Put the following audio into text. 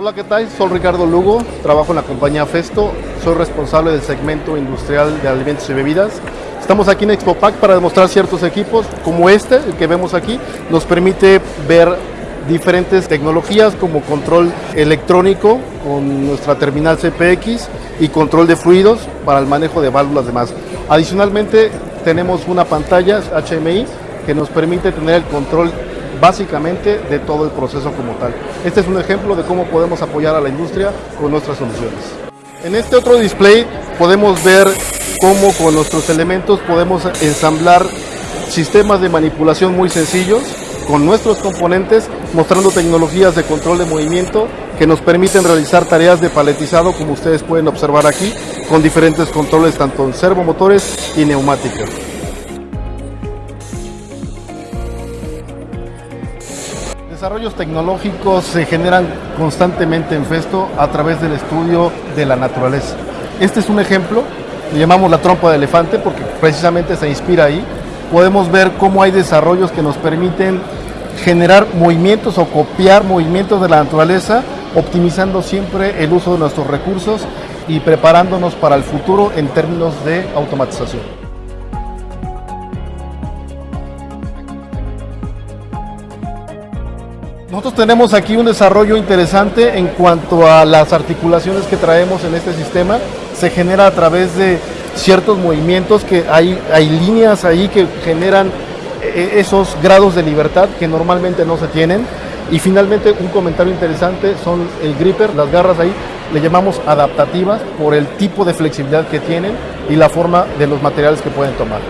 Hola, ¿qué tal? Soy Ricardo Lugo, trabajo en la compañía Festo, soy responsable del segmento industrial de alimentos y bebidas. Estamos aquí en ExpoPack para demostrar ciertos equipos como este, el que vemos aquí, nos permite ver diferentes tecnologías como control electrónico con nuestra terminal CPX y control de fluidos para el manejo de válvulas demás. Adicionalmente tenemos una pantalla HMI que nos permite tener el control básicamente de todo el proceso como tal. Este es un ejemplo de cómo podemos apoyar a la industria con nuestras soluciones. En este otro display podemos ver cómo con nuestros elementos podemos ensamblar sistemas de manipulación muy sencillos con nuestros componentes, mostrando tecnologías de control de movimiento que nos permiten realizar tareas de paletizado, como ustedes pueden observar aquí, con diferentes controles tanto en servomotores y neumáticas. Desarrollos tecnológicos se generan constantemente en Festo a través del estudio de la naturaleza. Este es un ejemplo, le llamamos la trompa de elefante porque precisamente se inspira ahí. Podemos ver cómo hay desarrollos que nos permiten generar movimientos o copiar movimientos de la naturaleza, optimizando siempre el uso de nuestros recursos y preparándonos para el futuro en términos de automatización. Nosotros tenemos aquí un desarrollo interesante en cuanto a las articulaciones que traemos en este sistema. Se genera a través de ciertos movimientos que hay, hay líneas ahí que generan e-, esos grados de libertad que normalmente no se tienen. Y finalmente un comentario interesante son el gripper, las garras ahí, le llamamos adaptativas por el tipo de flexibilidad que tienen y la forma de los materiales que pueden tomar.